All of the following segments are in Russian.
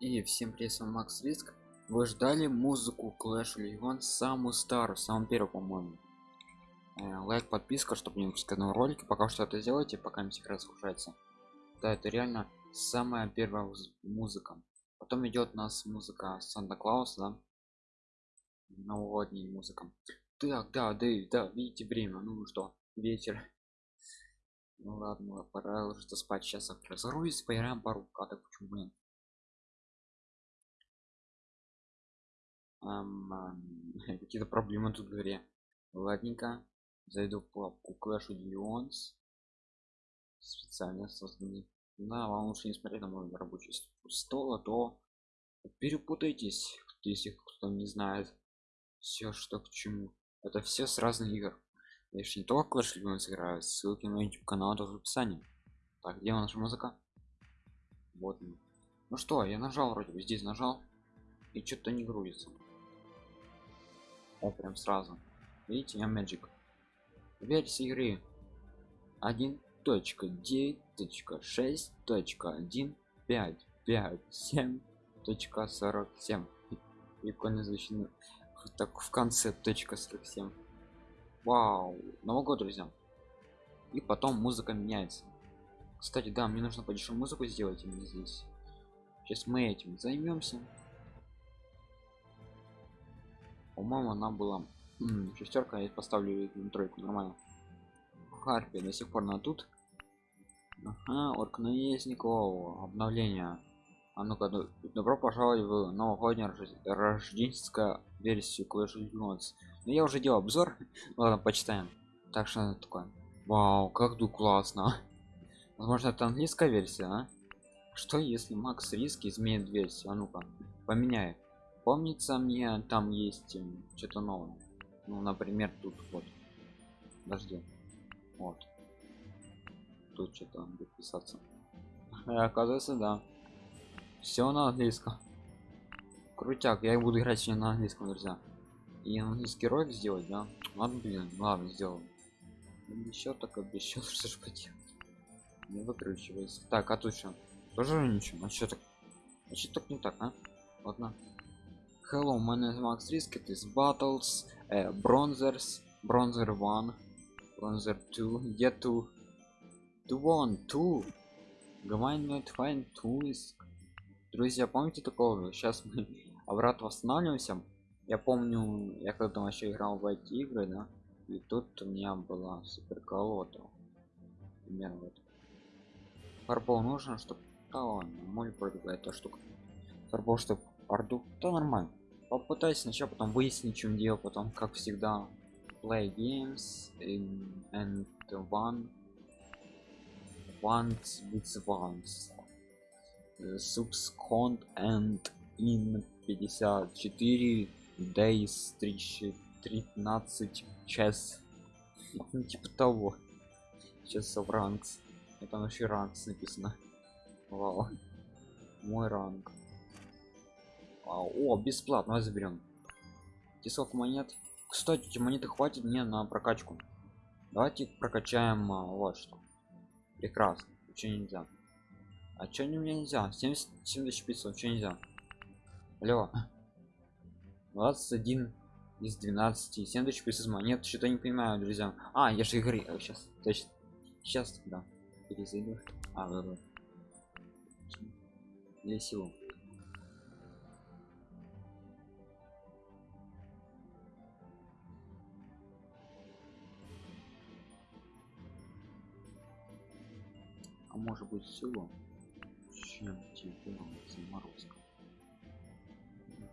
И всем привет, с вами Макс Риск. Вы ждали музыку Clash Legends самую старую, самую первую, по-моему. Э, лайк, подписка, чтобы не выпускать новые ролики. Пока что это делайте, пока не секрет загружается. Да, это реально самая первая муз- музыка. Потом идет у нас музыка Санта Клауса, да? Новогодняя музыка. Так, да, да, да, видите время, ну что, вечер. Ну ладно, пора ложиться спать. Сейчас я разгрузись, поиграем пару каток, почему бы какие-то проблемы тут в игре. Ладненько. Зайду в папку clash of специально созданный. Да вам лучше не смотреть на мой рабочий стол а то перепутайтесь если кто не знает все что к чему. Это все с разных игр. Я же не только clash Legends играю ссылки на youtube канал тоже в описании. Так где наша музыка? Вот ну что я нажал вроде бы здесь нажал и что-то не грузится о, прям сразу. Видите, я Magic. Версия игры 1.9.10.6.1.5.5.7.47. Прикольно звучит. Так в конце точка 47. Вау, Новый год, друзья. И потом музыка меняется. Кстати, да, мне нужно подешевую музыку сделать именно здесь. Сейчас мы этим займемся по-моему она была шестерка я поставлю тройку нормально. Харпи до сих пор на тут. Ага, орк наездников обновление. А ну-ка добро пожаловать в новогоднюю рождественскую версию Clash of Legends. ну я уже делал обзор. Ладно почитаем. Так что это такое. Вау как ду классно. Возможно это английская версия а? что если макс риски изменит версию? А ну-ка поменяй помнится мне там есть что-то новое. Ну например тут вот. Подожди. Вот. Тут что-то будет писаться. Оказывается да. Все на английском. Крутяк. Я буду играть сегодня на английском друзья. И английский ролик сделать да? Ладно блин ладно сделал еще так обещал что ж поделать. Не выкручивается так а тут что? Тоже ничего? А что так? А что так не так а? Ладно Hello, my name is Max Risk. It is battles, uh, bronzers, bronzer one, bronzer two, get to, to one, two. Find two is. Друзья, помните такого? Сейчас мы обратно восстанавливаемся. Я помню, я когда вообще играл в эти игры, да, и тут у меня была супер колода. Примерно вот. Фарбол нужно, чтобы... Да ладно, может против эта штука. Фарбол, чтобы орду. То нормально. Попытайся сначала потом выяснить чем дело потом как всегда play games in and one. Once with once. Subscont and in 54 days 13 час ну, типа того. Сейчас в ранкс это вообще ранкс написано. Вау. Мой ранг о бесплатно заберем. Тесок монет. Кстати эти монеты хватит мне на прокачку. Давайте прокачаем а, вот что. Прекрасно. Что нельзя? А что не мне нельзя? 70 70 500 что нельзя? Алло. 21 из 12 70 500 монет. Что-то не понимаю друзья. А я же игры сейчас точно сейчас да. Перезайду. А да, да. для силу а может быть всего чем тебе заморозка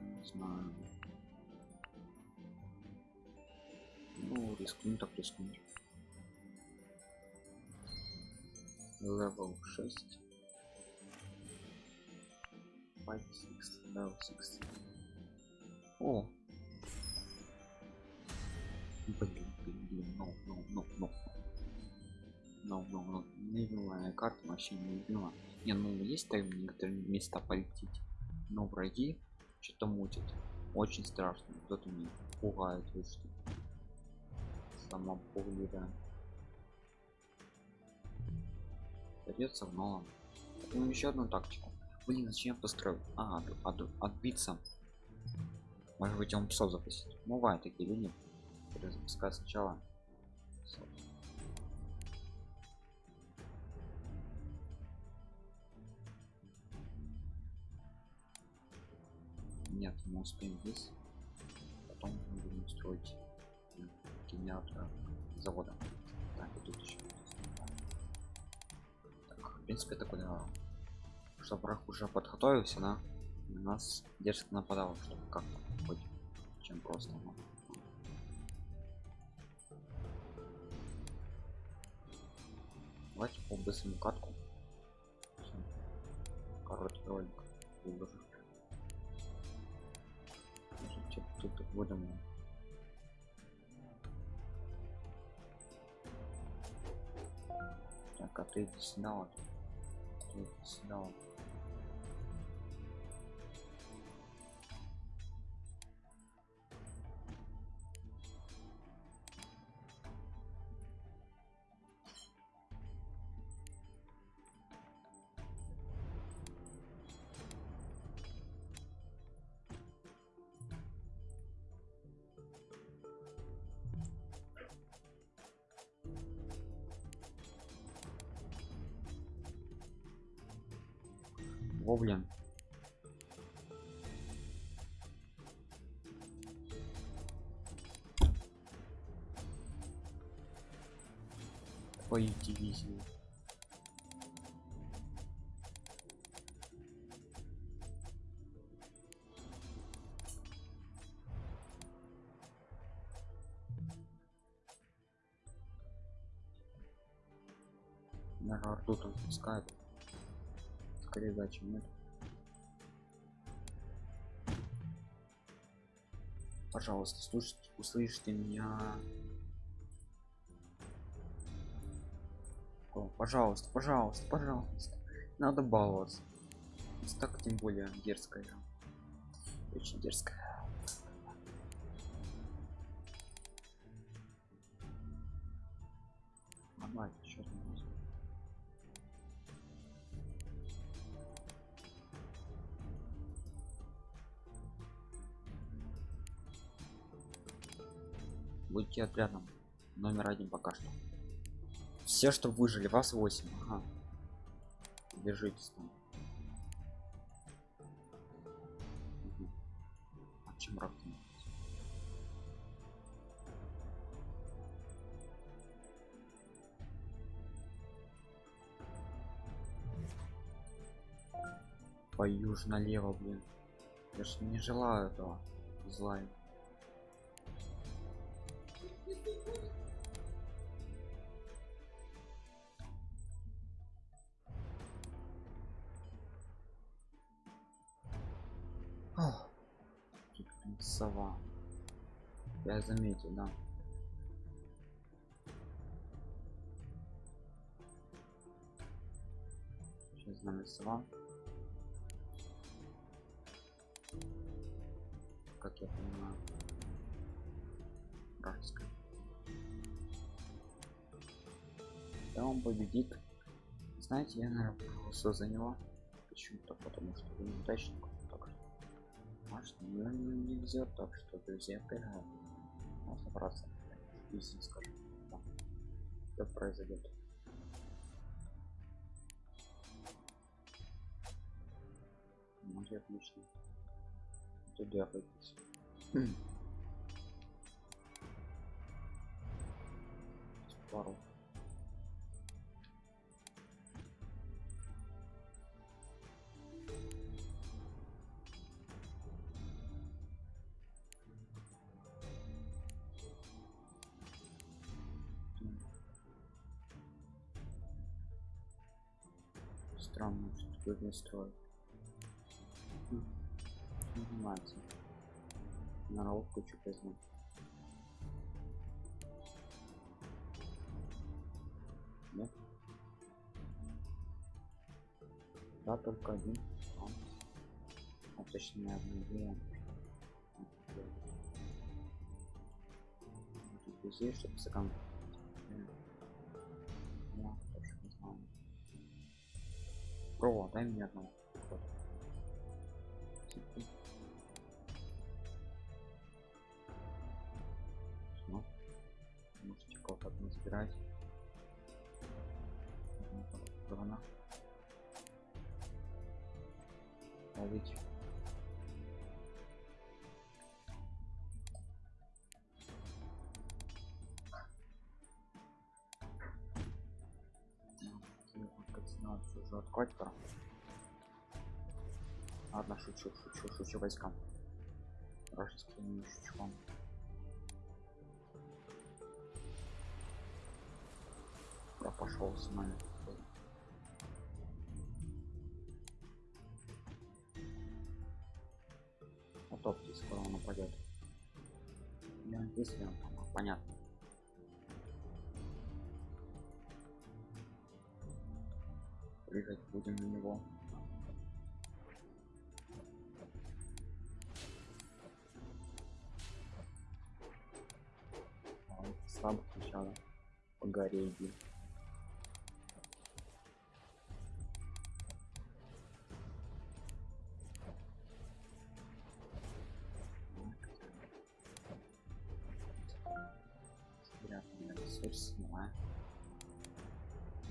не знаю. Ну рискну так рискну level 6 5 6 level 6 о! Блин блин блин no no no no но, но, но невидимая карта вообще не любима не ну есть там некоторые места полететь но враги что-то мутит очень страшно кто-то меня пугает вот сама пугливая придется в новом ну еще одну тактику Блин, зачем я построил? А, от, от- отбиться. Может быть, он псов запустить. Бывают такие люди, которые запускают сначала. Нет, мы успеем здесь. Потом будем строить генератор завода. Так, и тут еще. Так, в принципе, такой да, что враг уже подготовился? На нас дерзко нападал, чтобы как-то хоть чем просто. ну. Давайте по быстрому катку. Короткий ролик выложу. Типа, тут будем Так, а ты иди сюда вот. Ты иди сюда вот. Во, блин. Ой, дивизию. Наверное, арту там чем нет. Пожалуйста, слушайте, услышьте меня. О, пожалуйста, пожалуйста, пожалуйста. Надо баловаться. Так тем более дерзкая. Очень дерзкая. Будьте отрядом. Номер один пока что. Все, что выжили, вас 8. Ага. Держитесь там. Мгм. А чем ж налево, блин. Я ж не желаю этого зла. Сова. Я заметил, да. Сейчас нами сова. Как я понимаю. Вражеская. Да он победит. Знаете, я, наверное, проголосую за него. Почему-то, потому что он неудачник. Что, может, ну, не везет, так что, друзья, проиграем. Можно браться. Если скажем. Да. Что произойдет? Может, отлично. Туда пойдите. Пару. Странно, что такое не строит. Занимается. На ролку что возьму. Нет? Да, только один. А, точнее. Тут друзей, чтобы сакан. Про, дай мне. Вот. Всё. Можете кого-то не забирать. Сторона. Ловить. Открыть пора. Ладно, шучу, шучу, шучу войскам. Вражеские не шучу вам. Я пошел с нами. Утопьте, скоро он упадет. Я если он там, понятно. Прыгать будем на него. А, Слабо сначала. По ресурс снимаю.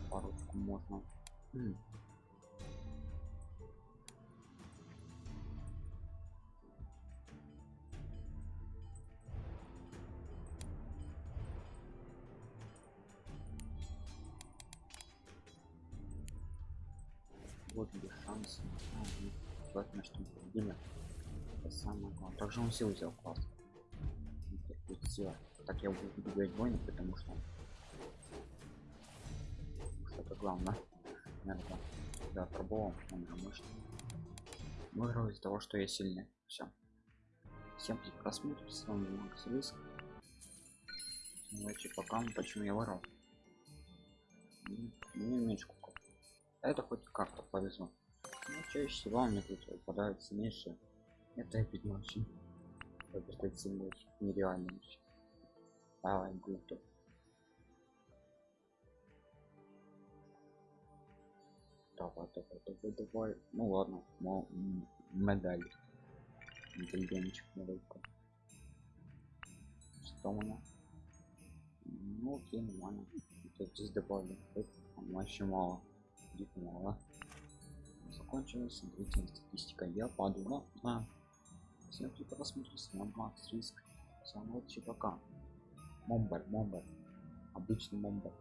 Парочку можно. М. Вот где шанс. Желательно, что мы победили. Это самое главное. Также он силу взял класс. Сила. Так я буду убегать бойни, потому что что это главное. Наверное, да, пробовал, он мощный. Выиграл из-за того, что я сильный. Все. Всем просмотр, с вами Макс Риск. Давайте пока, почему я ворал. Мне меньше кукол. Это хоть как-то повезло. Но чаще всего мне тут выпадают сильнейшие. Это опять очень. Это сильный, нереально вообще. Давай, гуто. Давай, давай, давай, давай. Ну ладно, медаль. Интеллигентчик медалька. Что у меня? Ну окей, нормально. Тут здесь добавили. Это вообще мало. Дико мало. Закончилась. Смотрите, статистика. Я падаю на дна. Всем кто просмотрел, с вами Макс Риск. Всем удачи, пока. Момбер, момбер. Обычный момбер.